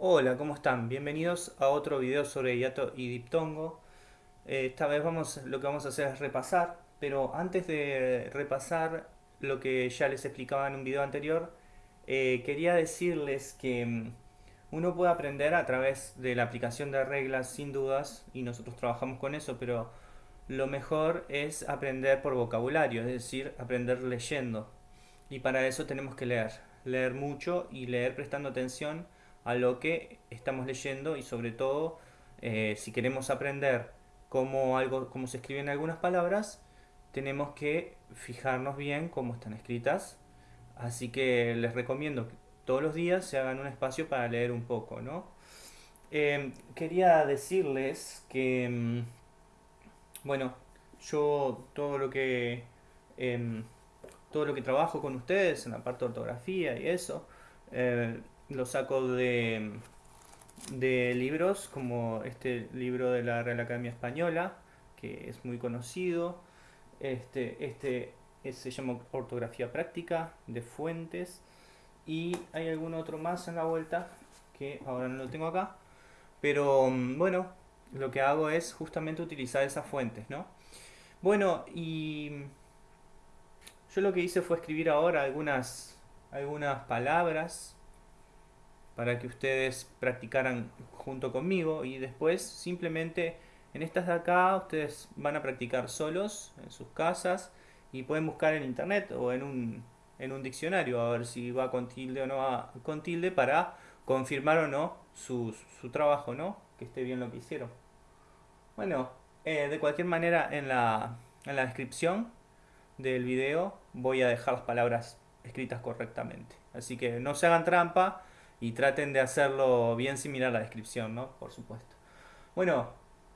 Hola, ¿cómo están? Bienvenidos a otro video sobre hiato y diptongo. Eh, esta vez vamos, lo que vamos a hacer es repasar, pero antes de repasar lo que ya les explicaba en un video anterior, eh, quería decirles que mm, uno puede aprender a través de la aplicación de reglas sin dudas, y nosotros trabajamos con eso, pero lo mejor es aprender por vocabulario, es decir, aprender leyendo. Y para eso tenemos que leer, leer mucho y leer prestando atención a lo que estamos leyendo y sobre todo eh, si queremos aprender cómo, algo, cómo se escriben algunas palabras, tenemos que fijarnos bien cómo están escritas. Así que les recomiendo que todos los días se hagan un espacio para leer un poco, ¿no? Em, quería decirles que, mm, bueno, yo todo lo que em, todo lo que trabajo con ustedes en la parte de ortografía y eso, eh, lo saco de, de libros como este libro de la Real Academia Española, que es muy conocido. Este, este se llama Ortografía Práctica de Fuentes. Y hay algún otro más en la vuelta que ahora no lo tengo acá. Pero bueno, lo que hago es justamente utilizar esas fuentes, ¿no? Bueno, y yo lo que hice fue escribir ahora algunas, algunas palabras para que ustedes practicaran junto conmigo y después simplemente en estas de acá ustedes van a practicar solos en sus casas y pueden buscar en internet o en un, en un diccionario a ver si va con tilde o no va con tilde para confirmar o no su, su trabajo, ¿no? Que esté bien lo que hicieron. Bueno, eh, de cualquier manera en la, en la descripción del video voy a dejar las palabras escritas correctamente. Así que no se hagan trampa y traten de hacerlo bien similar a la descripción, ¿no? Por supuesto. Bueno,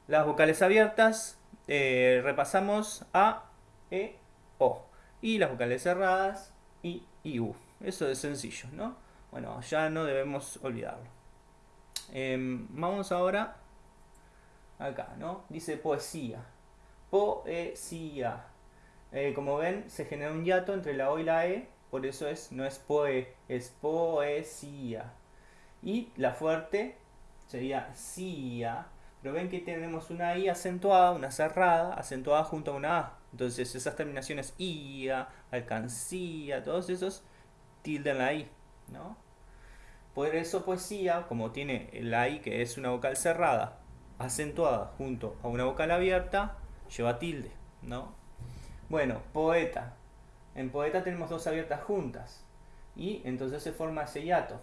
las vocales abiertas, eh, repasamos A, E, O. Y las vocales cerradas, I U. Eso es sencillo, ¿no? Bueno, ya no debemos olvidarlo. Em, vamos ahora acá, ¿no? Dice poesía. Poesía. Eh, como ven, se genera un hiato entre la O y la E por eso es, no es poe, es poesía. Y la fuerte sería sia, pero ven que tenemos una i acentuada, una cerrada, acentuada junto a una a. Entonces esas terminaciones ia, alcancía, todos esos tilden la i, ¿no? Por eso poesía, como tiene la i que es una vocal cerrada, acentuada junto a una vocal abierta, lleva tilde, ¿no? Bueno, poeta, en poeta tenemos dos abiertas juntas. Y entonces se forma ese hiato.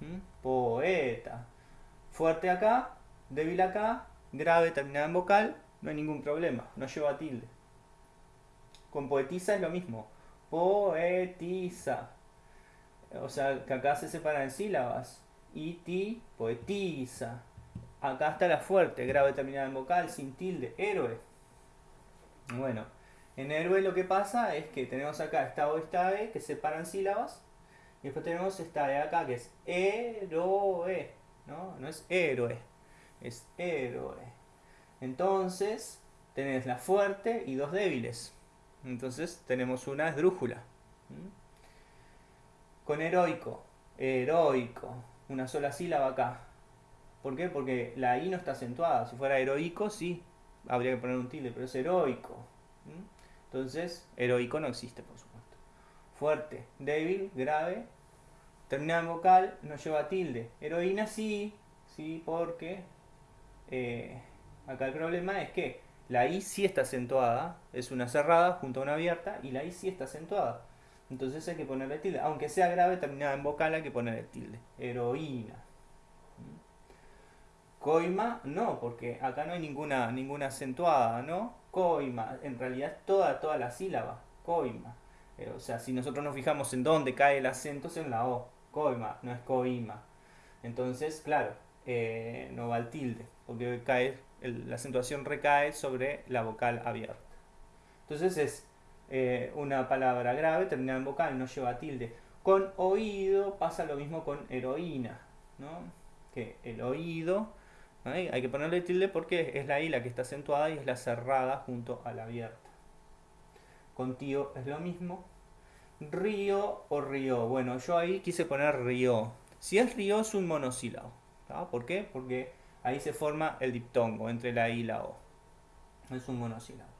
¿Mm? Poeta. Fuerte acá, débil acá, grave terminada en vocal, no hay ningún problema, no lleva tilde. Con poetiza es lo mismo. Poetiza. O sea, que acá se separan en sílabas. Y ti, poetiza. Acá está la fuerte, grave terminada en vocal, sin tilde, héroe. Bueno, en héroe lo que pasa es que tenemos acá esta O esta E que separan sílabas. Y después tenemos esta E acá que es héroe. ¿no? no es héroe, es héroe. Entonces tenés la fuerte y dos débiles. Entonces tenemos una esdrújula. Con heroico, heroico, una sola sílaba acá. ¿Por qué? Porque la I no está acentuada. Si fuera heroico, sí, habría que poner un tilde, pero es heroico. Entonces, heroico no existe, por supuesto. Fuerte, débil, grave, terminada en vocal, no lleva tilde. Heroína sí, sí, porque eh, acá el problema es que la I sí está acentuada, es una cerrada junto a una abierta, y la I sí está acentuada. Entonces hay que ponerle tilde. Aunque sea grave, terminada en vocal, hay que ponerle tilde. Heroína. Coima, no, porque acá no hay ninguna, ninguna acentuada, ¿no? Coima, en realidad toda, toda la sílaba, coima. Eh, o sea, si nosotros nos fijamos en dónde cae el acento es en la O, coima, no es coima. Entonces, claro, eh, no va el tilde, porque cae, la acentuación recae sobre la vocal abierta. Entonces es eh, una palabra grave terminada en vocal, no lleva tilde. Con oído pasa lo mismo con heroína, ¿no? Que el oído hay que ponerle tilde porque es la I la que está acentuada y es la cerrada junto a la abierta. Con tío es lo mismo. Río o río. Bueno, yo ahí quise poner río. Si es río es un monosílabo. ¿Por qué? Porque ahí se forma el diptongo entre la I y la O. Es un monosílabo.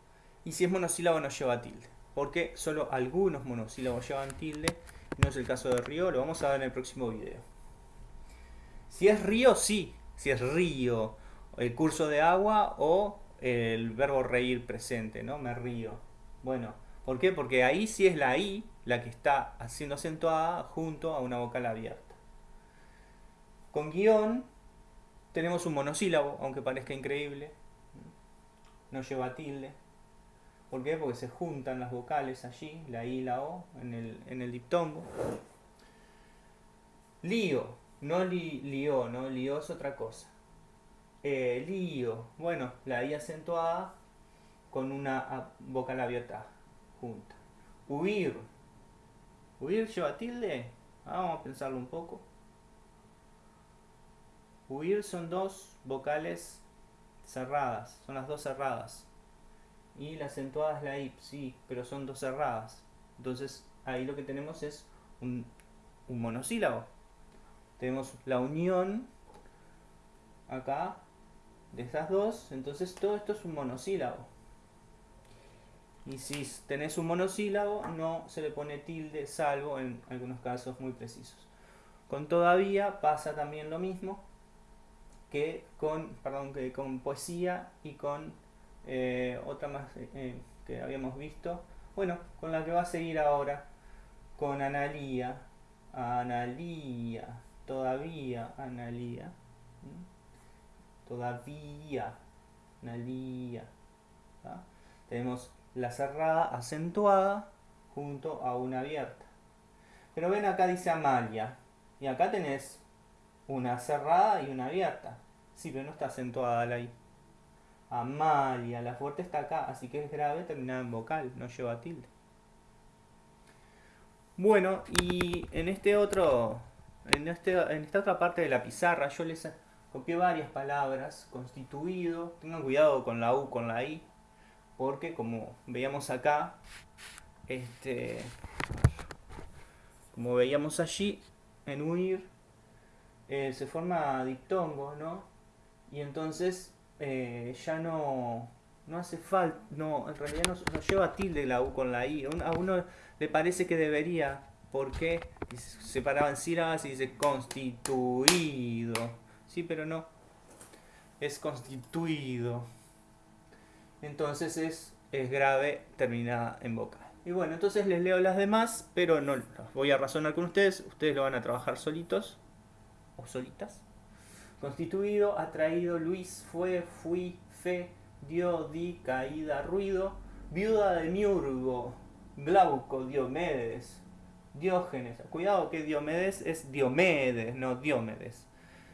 Y si es monosílabo no lleva tilde. Porque solo algunos monosílabos llevan tilde. No es el caso de río, lo vamos a ver en el próximo video. Si es río, sí. Si es río, el curso de agua o el verbo reír presente, ¿no? Me río. Bueno, ¿por qué? Porque ahí sí es la I la que está haciendo acentuada junto a una vocal abierta. Con guion tenemos un monosílabo, aunque parezca increíble. No lleva tilde. ¿Por qué? Porque se juntan las vocales allí, la I y la O, en el, en el diptongo. Lío, no li, lío, no lío es otra cosa. Eh, lío, bueno, la I acentuada con una vocal abierta junta. Huir, huir lleva tilde. Ah, vamos a pensarlo un poco. Huir son dos vocales cerradas, son las dos cerradas. Y la acentuada es la I, sí, pero son dos cerradas. Entonces ahí lo que tenemos es un monosílabo. Tenemos la unión acá de estas dos, entonces todo esto es un monosílabo. Y si tenés un monosílabo, no se le pone tilde, salvo en algunos casos muy precisos. Con todavía pasa también lo mismo que con, perdón, que con poesía y con eh, otra más eh, eh, que habíamos visto. Bueno, con la que va a seguir ahora, con Analía. Analía, todavía Analía. Todavía Analía. Tenemos la cerrada acentuada junto a una abierta. Pero ven acá dice Amalia. Y acá tenés una cerrada y una abierta. Sí, pero no está acentuada la I. Amalia, la fuerte está acá, así que es grave terminada en vocal, no lleva tilde. Bueno, y en este otro, en, este, en esta otra parte de la pizarra yo les copié varias palabras, constituido, tengan cuidado con la U, con la I, porque como veíamos acá, este, como veíamos allí, en huir, eh, se forma diptongo, ¿no? Y entonces eh, ya no, no hace falta, no, en realidad no, lleva tilde la U con la I. A uno le parece que debería, porque se separaban sílabas y dice constituido. Sí, pero no. Es constituido. Entonces es, es grave terminada en vocal. Y bueno, entonces les leo las demás, pero no voy a razonar con ustedes. Ustedes lo van a trabajar solitos o solitas. Constituido, atraído, Luis, fue, fui, fe, dio, di, caída, ruido, viuda de Miurgo, Glauco, Diomedes, Diógenes. Cuidado que Diomedes es Diomedes, no Diomedes.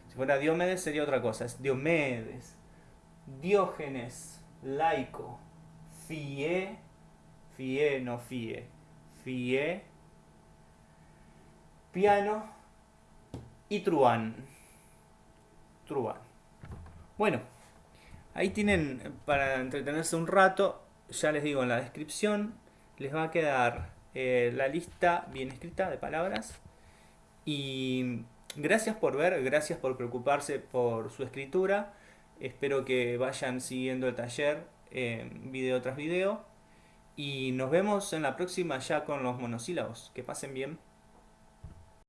Si fuera Diomedes sería otra cosa, es Diomedes. Diógenes, laico, fie, fie, no fie, fie, piano y truán. Truán. Bueno, ahí tienen para entretenerse un rato, ya les digo en la descripción, les va a quedar eh, la lista bien escrita de palabras. Y gracias por ver, gracias por preocuparse por su escritura. Espero que vayan siguiendo el taller video tras video. Y nos vemos en la próxima ya con los monosílabos. Que pasen bien.